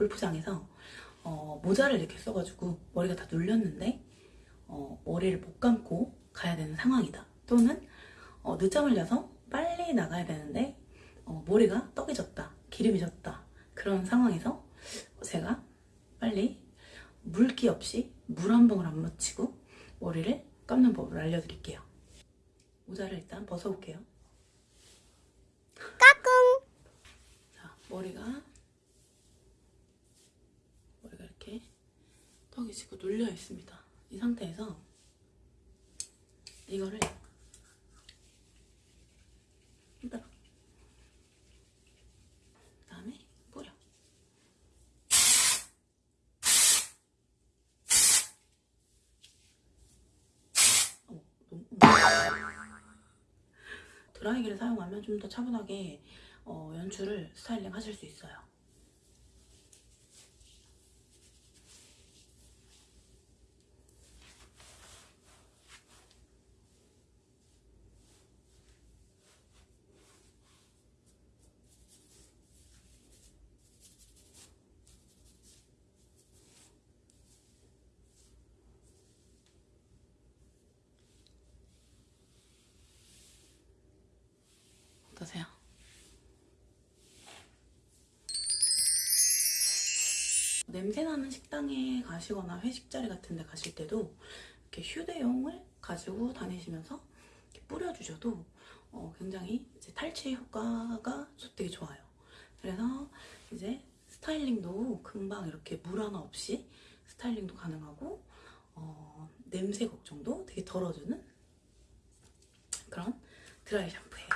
골프장에서 어, 모자를 이렇게 써가지고 머리가 다 눌렸는데 어, 머리를 못 감고 가야 되는 상황이다. 또는 어, 늦잠을 자서 빨리 나가야 되는데 어, 머리가 떡이 졌다. 기름이 졌다. 그런 상황에서 제가 빨리 물기 없이 물 한 방울 안 묻히고 머리를 감는 법을 알려드릴게요. 모자를 일단 벗어볼게요. 자, 머리가 머리가 이렇게 지고 눌려 있습니다. 이 상태에서 이거를 흔들어. 그다음에 뿌려. 어머, 너무 드라이기를 사용하면 좀 더 차분하게 어, 연출을 스타일링 하실 수 있어요. 어떠세요? 냄새나는 식당에 가시거나 회식 자리 같은 데 가실 때도 이렇게 휴대용을 가지고 다니시면서 뿌려주셔도 어, 굉장히 이제 탈취 효과가 되게 좋아요. 그래서 이제 스타일링도 금방 이렇게 물 하나 없이 스타일링도 가능하고 어, 냄새 걱정도 되게 덜어주는 그런 드라이 샴푸예요.